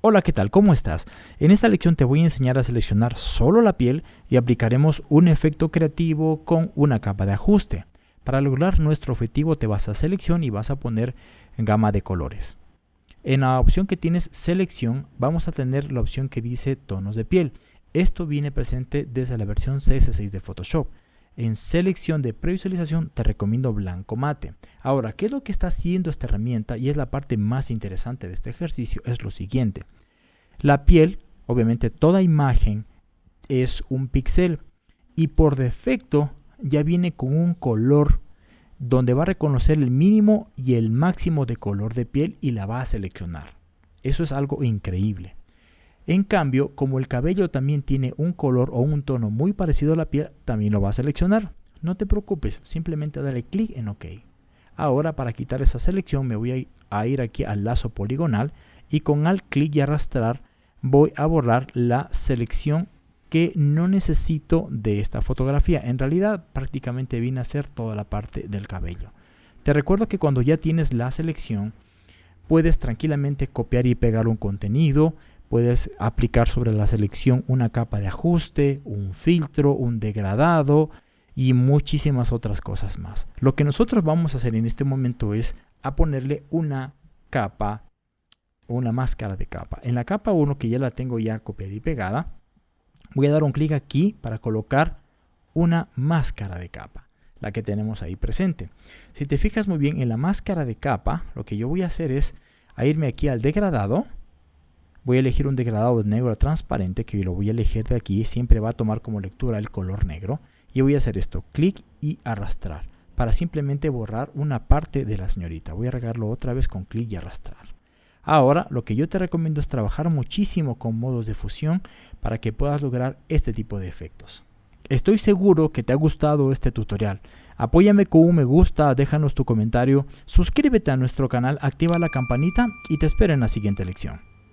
Hola, ¿qué tal? ¿Cómo estás? En esta lección te voy a enseñar a seleccionar solo la piel y aplicaremos un efecto creativo con una capa de ajuste. Para lograr nuestro objetivo te vas a selección y vas a poner gama de colores. En la opción que tienes selección vamos a tener la opción que dice tonos de piel. Esto viene presente desde la versión CS6 de Photoshop. En selección de previsualización te recomiendo blanco mate. Ahora, ¿qué es lo que está haciendo esta herramienta? Y es la parte más interesante de este ejercicio, es lo siguiente. La piel, obviamente toda imagen es un píxel y por defecto ya viene con un color donde va a reconocer el mínimo y el máximo de color de piel y la va a seleccionar. Eso es algo increíble. En cambio, como el cabello también tiene un color o un tono muy parecido a la piel, también lo va a seleccionar. No te preocupes, simplemente dale clic en OK. Ahora para quitar esa selección me voy a ir aquí al lazo poligonal y con al clic y arrastrar voy a borrar la selección que no necesito de esta fotografía. En realidad prácticamente viene a ser toda la parte del cabello. Te recuerdo que cuando ya tienes la selección puedes tranquilamente copiar y pegar un contenido, Puedes aplicar sobre la selección una capa de ajuste, un filtro, un degradado y muchísimas otras cosas más. Lo que nosotros vamos a hacer en este momento es a ponerle una capa, una máscara de capa. En la capa 1 que ya la tengo ya copiada y pegada, voy a dar un clic aquí para colocar una máscara de capa, la que tenemos ahí presente. Si te fijas muy bien en la máscara de capa, lo que yo voy a hacer es a irme aquí al degradado, voy a elegir un degradado de negro transparente que lo voy a elegir de aquí, siempre va a tomar como lectura el color negro y voy a hacer esto, clic y arrastrar para simplemente borrar una parte de la señorita. Voy a regarlo otra vez con clic y arrastrar. Ahora lo que yo te recomiendo es trabajar muchísimo con modos de fusión para que puedas lograr este tipo de efectos. Estoy seguro que te ha gustado este tutorial. Apóyame con un me gusta, déjanos tu comentario, suscríbete a nuestro canal, activa la campanita y te espero en la siguiente lección.